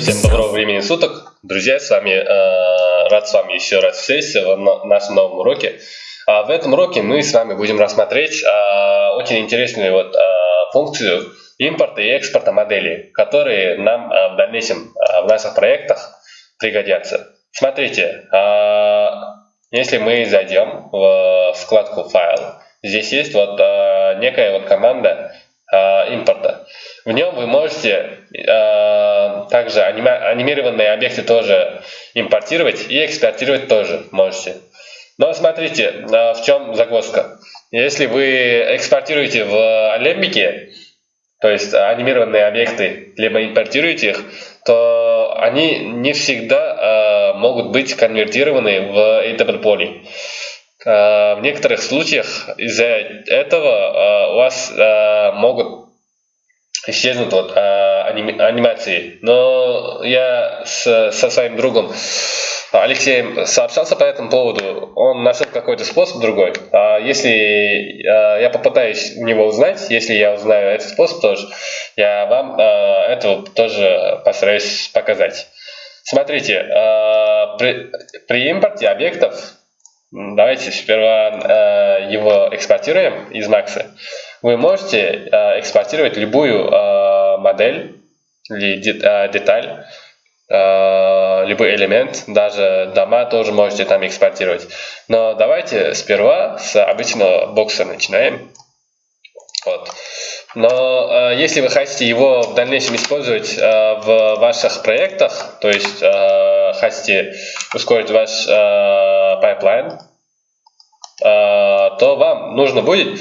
Всем доброго времени суток. Друзья, с вами э, рад с вами еще раз встретиться в нашем новом уроке. А в этом уроке мы с вами будем рассмотреть э, очень интересную вот, э, функцию импорта и экспорта моделей, которые нам э, в дальнейшем э, в наших проектах пригодятся. Смотрите, э, если мы зайдем в вкладку «Файл», здесь есть вот э, некая вот команда э, импорта. В нем вы можете э, также анимированные объекты тоже импортировать и экспортировать тоже можете. Но смотрите, э, в чем загвоздка. Если вы экспортируете в Alembic, то есть анимированные объекты, либо импортируете их, то они не всегда э, могут быть конвертированы в AWPoly. Э, в некоторых случаях из-за этого э, у вас э, могут исчезнут вот, а, аним, анимации. Но я с, со своим другом Алексеем сообщался по этому поводу. Он нашел какой-то способ другой. А если а, я попытаюсь у него узнать, если я узнаю этот способ тоже, я вам а, это тоже постараюсь показать. Смотрите, а, при, при импорте объектов Давайте сперва э, его экспортируем из Max. Вы можете э, экспортировать любую э, модель или де, деталь, любой элемент, даже дома тоже можете там экспортировать. Но давайте сперва с обычного бокса начинаем. Вот. Но э, если вы хотите его в дальнейшем использовать э, в ваших проектах, то есть э, хотите ускорить ваш э, pipeline, э, то вам нужно будет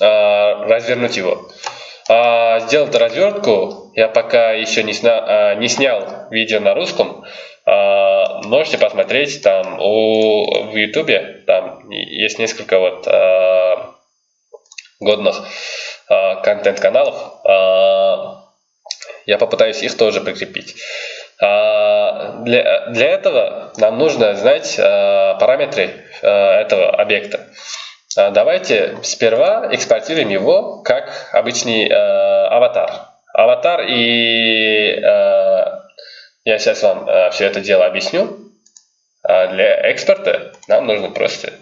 э, развернуть его. А сделать развертку я пока еще не, сня, э, не снял видео на русском. Э, можете посмотреть там у, в ютубе, там есть несколько вот э, годных контент-каналов. Я попытаюсь их тоже прикрепить. Для, для этого нам нужно знать параметры этого объекта. Давайте сперва экспортируем его как обычный аватар. Аватар и я сейчас вам все это дело объясню. А для экспорта нам нужно просто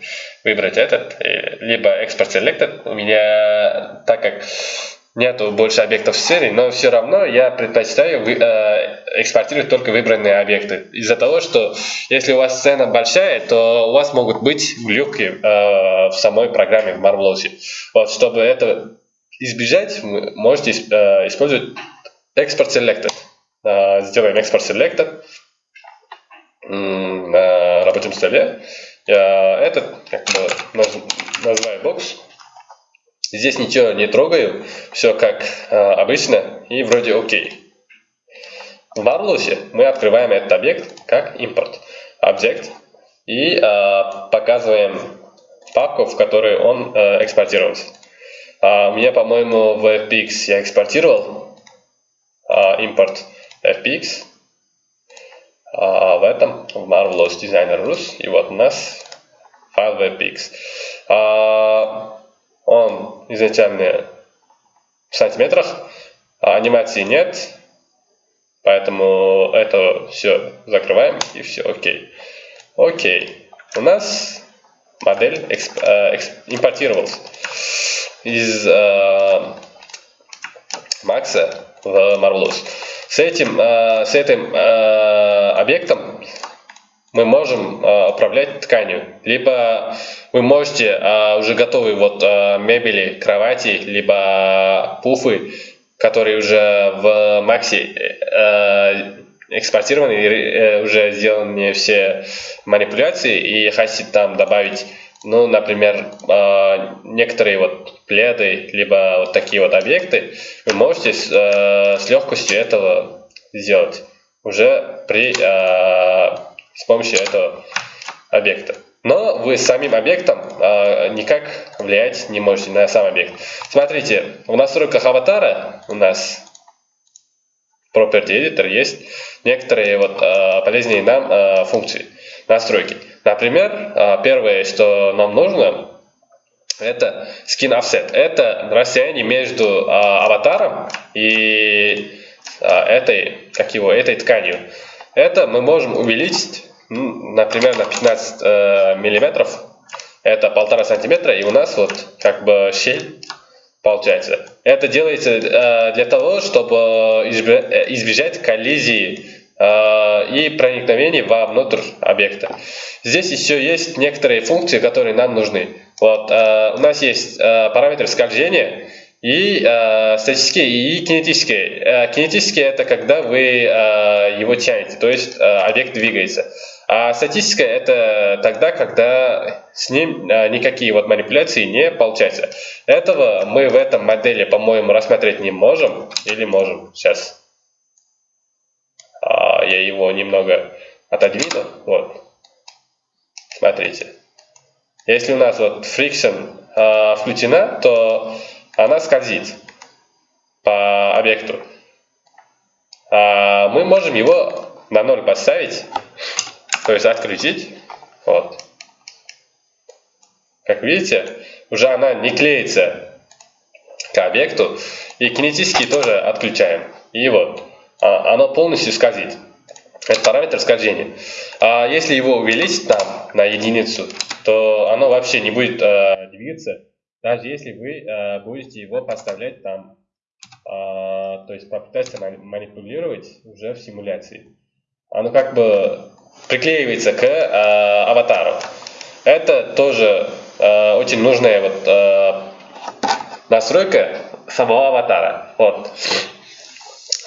выбрать этот, э, либо экспорт selected. У меня, так как нету больше объектов в серии, но все равно я предпочитаю э, экспортировать только выбранные объекты. Из-за того, что если у вас цена большая, то у вас могут быть глюки э, в самой программе в Marvelous. Вот, чтобы это избежать, вы можете использовать export selected. Сделаем export selected на рабочем столе. Этот, как бы, называю бокс. Здесь ничего не трогаю, все как обычно и вроде окей. В Marvelous мы открываем этот объект как импорт объект и э, показываем папку, в которой он э, экспортировался. А у меня, по-моему, в FPX я экспортировал э, импорт FPX а в этом в Marvelous Designer Rus. И вот у нас файл WebPix. А, он изначально в сантиметрах, а анимации нет, поэтому это все закрываем и все окей. Окей. У нас модель эксп, э, импортировалась из э, Max в Marvelous. С этим, э, с этим э, объектом мы можем э, управлять тканью. Либо вы можете уже готовые вот мебели, кровати, либо пуфы, которые уже в Максе экспортированы, уже сделаны все манипуляции, и хотите там добавить ну, например, а, некоторые вот пледы, либо вот такие вот объекты, вы можете с, э, легкостью этого сделать уже при, а, с помощью этого объекта. Но вы самим объектом а, никак влиять не можете на сам объект. Смотрите, в настройках аватара у нас Property Editor есть некоторые вот полезные нам функции настройки. Например, а, первое, что нам нужно, это skin offset. Это расстояние между а, аватаром и этой, как его, этой тканью. Это мы можем увеличить, например, на 15 миллиметров. Это полтора сантиметра, и у нас вот как бы щель получается. Это делается для того, чтобы избежать коллизии и проникновения вовнутрь объекта. Здесь еще есть некоторые функции, которые нам нужны. Вот, у нас есть параметр скольжения, и э, статические и кинетические. Э, кинетические это когда вы э, его тянете, то есть э, объект двигается. А статическая это тогда, когда с ним э, никакие вот манипуляции не получаются. Этого мы в этом модели, по-моему, рассмотреть не можем. Или можем. Сейчас э, я его немного отодвину. Вот. Смотрите. Если у нас вот friction э, включена, то она скользит по объекту. А мы можем его на ноль поставить, то есть открутить. Вот. Как видите, уже она не клеится к объекту. И кинетически тоже отключаем. И вот, а, оно полностью скользит. Это параметр скольжения. А если его увеличить там на единицу, то оно вообще не будет э, двигаться даже если вы э, будете его поставлять там, э, то есть попытаться манипулировать уже в симуляции. Оно как бы приклеивается к э, аватару. Это тоже э, очень нужная вот э, настройка самого аватара. Вот.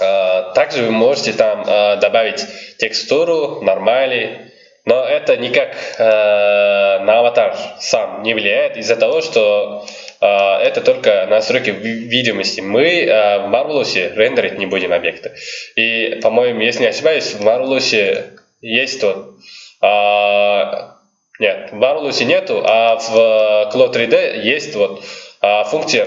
Э, также вы можете там э, добавить текстуру, нормали, но это никак э, на аватар сам не влияет из-за того, что это только настройки видимости. Мы в Marvelous рендерить не будем объекты. И, по-моему, если не ошибаюсь, в Marvelous есть вот... Э, нет, в Marvelous нету, а в Cloud 3D есть вот функция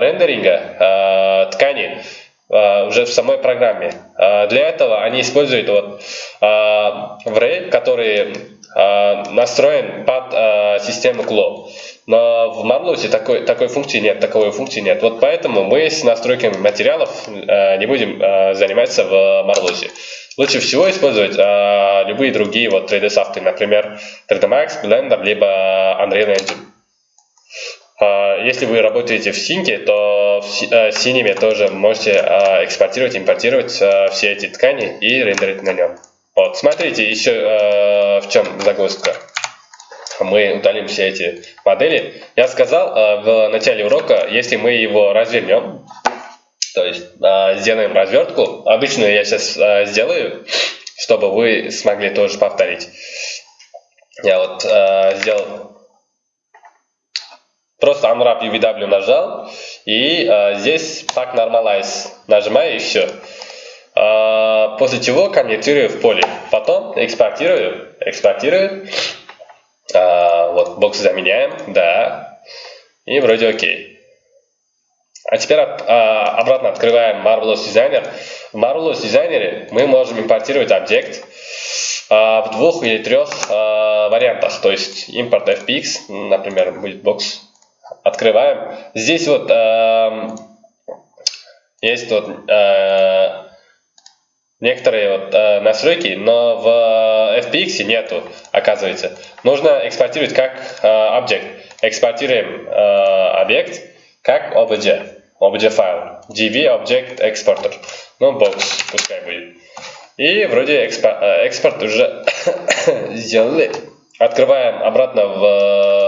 рендеринга ткани уже в самой программе. Uh, для этого они используют вот Array, который настроен под систему Glow. Но в Marlus такой, такой функции нет, таковой функции нет. Вот поэтому мы с настройками материалов не будем заниматься в Marlus. Лучше всего использовать любые другие вот 3D софты, например 3D Max, Blender, либо Unreal Engine. А, если вы работаете в синке, то э, синеме тоже можете а, экспортировать, импортировать а, все эти ткани и рендерить на нем. Вот, смотрите, еще э, в чем загрузка. Мы удалим все эти модели. Я сказал э, в начале урока, если мы его развернем, то есть сделаем развертку, обычно я сейчас сделаю, чтобы вы смогли тоже повторить. Я вот сделал Просто Unwrap UVW нажал, и э, здесь Pack Normalize нажимаю, и все. Э, после чего конвертирую в поле. Потом экспортирую, экспортирую. Э, вот, бокс заменяем, да. И вроде окей. А теперь э, обратно открываем Marvelous Designer. В Marvelous Designer мы можем импортировать объект э, в двух или трех э, вариантах. То есть импорт FPX, например, будет бокс открываем. Здесь вот э, есть вот э, некоторые вот, э, настройки, но в FPX нету, оказывается. Нужно экспортировать как э, объект. Экспортируем э, объект как OBJ, OBJ файл, DV Object Exporter. Ну, бокс пускай будет. И вроде экспорт, э, экспорт уже сделали. Открываем обратно в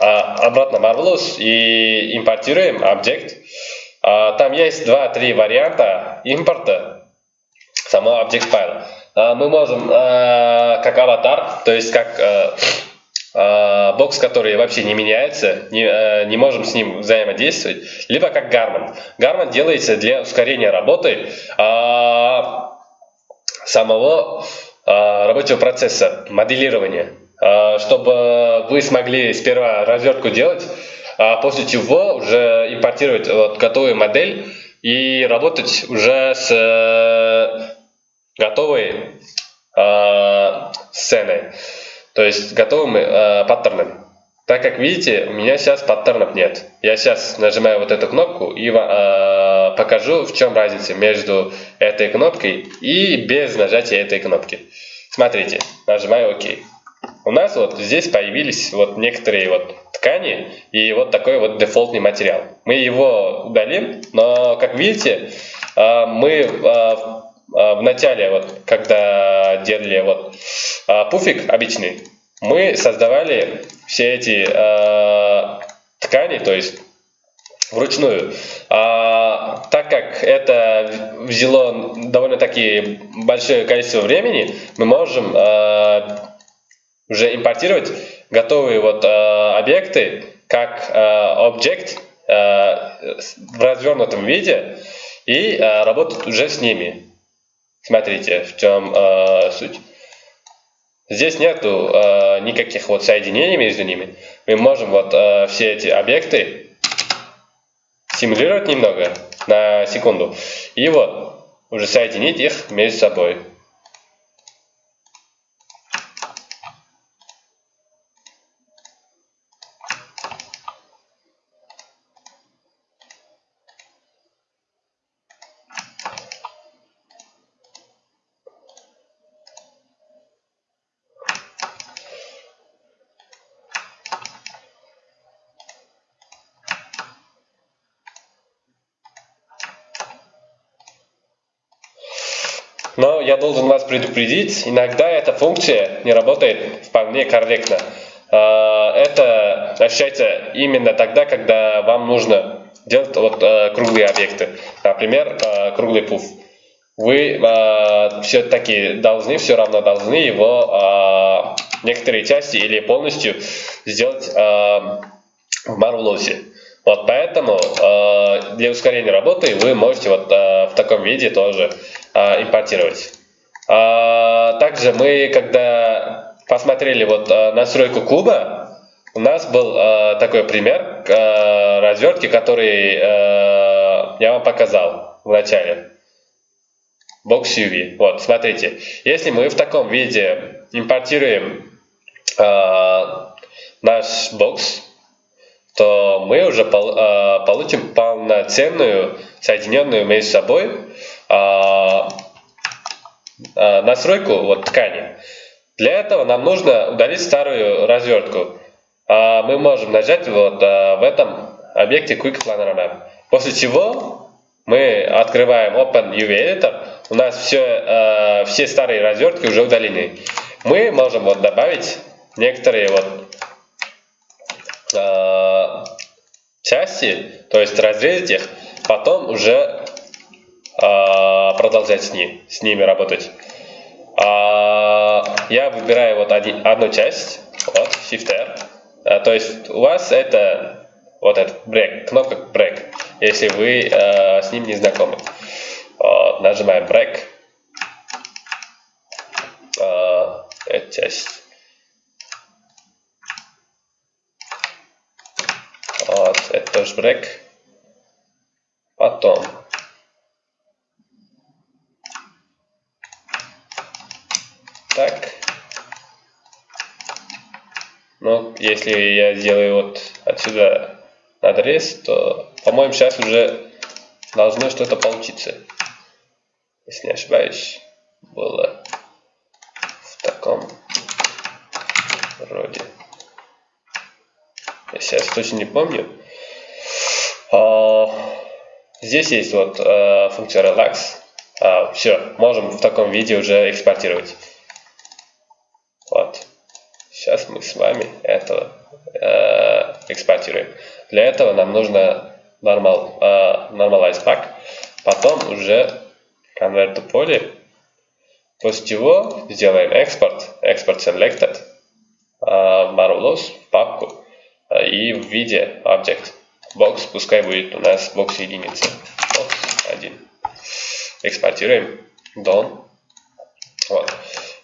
обратно Marvelous и импортируем объект. А, там есть два-три варианта импорта самого объект файла. А, мы можем как аватар, то есть как бокс, который вообще не меняется, не, не можем с ним взаимодействовать, либо как Garmin. Garmin делается для ускорения работы самого рабочего процесса, моделирования. А, чтобы вы смогли сперва развертку делать, а после чего уже импортировать вот готовую модель и работать уже с э, готовой э, сценой, то есть готовым э, паттерном. Так как видите, у меня сейчас паттернов нет. Я сейчас нажимаю вот эту кнопку и э, покажу, в чем разница между этой кнопкой и без нажатия этой кнопки. Смотрите, нажимаю ОК. У нас вот здесь появились вот некоторые вот ткани и вот такой вот дефолтный материал. Мы его удалим, но как видите, э, мы э, в начале, вот, когда делали вот пуфик обычный, мы создавали все эти ткани, то есть вручную. А, так как это взяло довольно-таки большое количество времени, мы можем а, уже импортировать готовые вот а, объекты как а, объект а, в развернутом виде и а, работать уже с ними. Смотрите, в чем а, суть. Здесь нету э, никаких вот соединений между ними. Мы можем вот э, все эти объекты симулировать немного на секунду. И вот, уже соединить их между собой. Но я должен вас предупредить, иногда эта функция не работает вполне корректно. А, это ощущается именно тогда, когда вам нужно делать вот а, круглые объекты. Например, а, круглый пуф. Вы все-таки должны, все равно должны его некоторые части или полностью сделать в Marvelous. Вот поэтому э, для ускорения работы вы можете вот э, в таком виде тоже э, импортировать. Э, также мы, когда посмотрели вот э, настройку куба, у нас был э, такой пример э, развертки, который э, я вам показал в начале. Box UV. Вот, смотрите. Если мы в таком виде импортируем э, наш бокс, то мы уже а, получим полноценную, соединенную между собой а, а, настройку вот, ткани. Для этого нам нужно удалить старую развертку. Мы можем нажать вот в этом объекте Quick Planner Map. После чего мы открываем Open UV Editor. У нас все, все старые развертки уже удалены. Мы можем вот добавить некоторые вот части, то есть разрезать их, потом уже продолжать с, ним, с ними работать. Э, я выбираю вот один, одну часть, вот, Shift R, э, то есть у вас это вот этот break, кнопка break, если вы с ним не знакомы. Вот, нажимаем break, эту часть Вот, это тоже брек. Потом. Так. Ну, если я сделаю вот отсюда надрез, то, по-моему, сейчас уже должно что-то получиться. Если не ошибаюсь, было в таком роде. Я сейчас точно не помню. А, здесь есть вот а, функция relax. А, все, можем в таком виде уже экспортировать. Вот. Сейчас мы с вами это э, экспортируем. Для этого нам нужно normal, э, normalize pack, потом уже convert to poly, после чего сделаем экспорт, export selected, э, Marvelous, папку, и в виде object box, пускай будет у нас box единица, box 1. Экспортируем, done. Вот.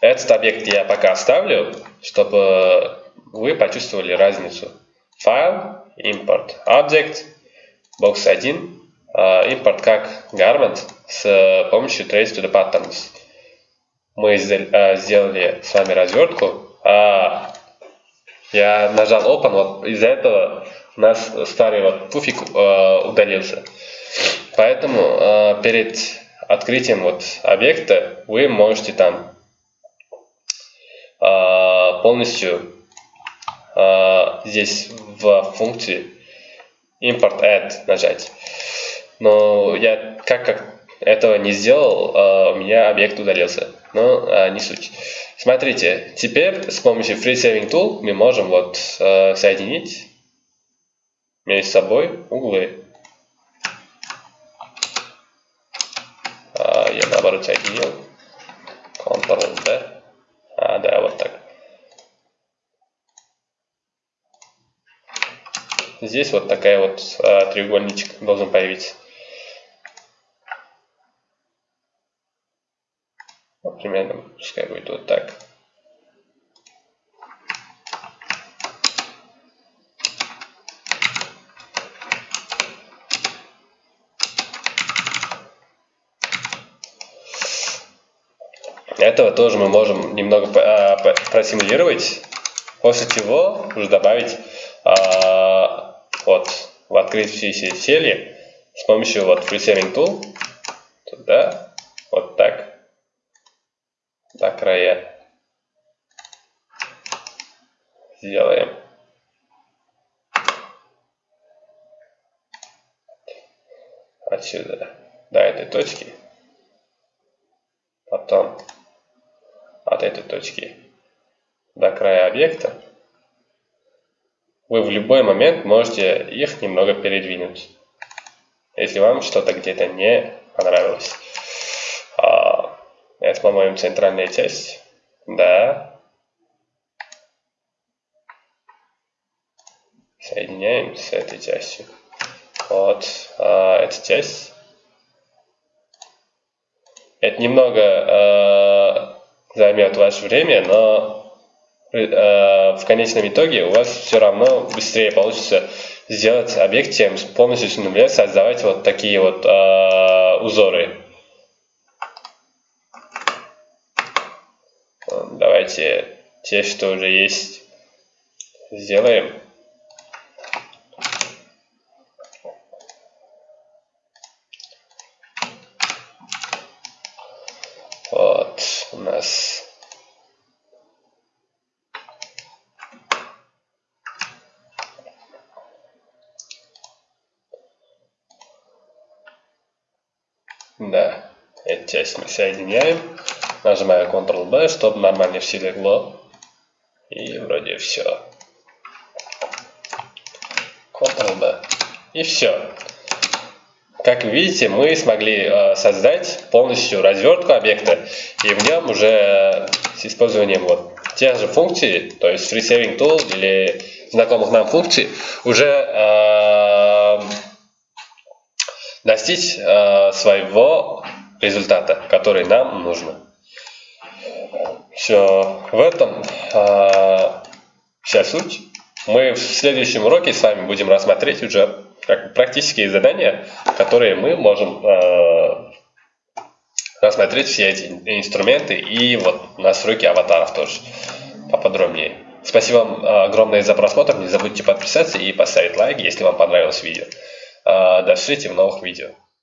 Этот объект я пока оставлю, чтобы вы почувствовали разницу. Файл, import object, box 1, импорт как garment с помощью trace to the patterns. Мы сделали с вами развертку, а Я нажал Open, вот из-за этого у нас старый вот пуфик э, удалился. Поэтому э, перед открытием вот объекта вы можете там э, полностью э, здесь в функции import add нажать. Но я как, как этого не сделал, э, у меня объект удалился. Но э, не суть. Смотрите, теперь с помощью Free Saving Tool мы можем вот соединить между собой углы. А, я наоборот соединил. Ctrl-D. А, да, вот так. Здесь вот такая вот а, треугольничек должен появиться. Вот примерно, пускай будет вот так. Этого тоже мы можем немного а, просимулировать, после чего уже добавить а, вот в открывшиеся сели с помощью вот FreeSaving Tool. Туда, вот так, до края. Сделаем. Отсюда. До этой точки. Потом от этой точки до края объекта, вы в любой момент можете их немного передвинуть, если вам что-то где-то не понравилось. А, это, по-моему, центральная часть. Да. Соединяем с этой частью. Вот а, эта часть. Это немного а, займет ваше время, но э, в конечном итоге у вас все равно быстрее получится сделать объект, чем полностью с нуля создавать вот такие вот э, узоры. Давайте те, что уже есть, сделаем. у нас Да, эту часть мы соединяем. Нажимаю Ctrl-B, чтобы нормально все легло. И вроде все. Ctrl-B. И все. Как видите, мы смогли э, создать полностью развертку объекта, и в нем уже с использованием вот тех же функций, то есть free saving tool или знакомых нам функций, уже э, достичь э, своего результата, который нам нужно. Все, в этом э, вся суть. Мы в следующем уроке с вами будем рассмотреть уже как практические задания, которые мы можем э, рассмотреть все эти инструменты и вот настройки аватаров тоже поподробнее. Спасибо вам огромное за просмотр. Не забудьте подписаться и поставить лайк, если вам понравилось видео. До встречи в новых видео.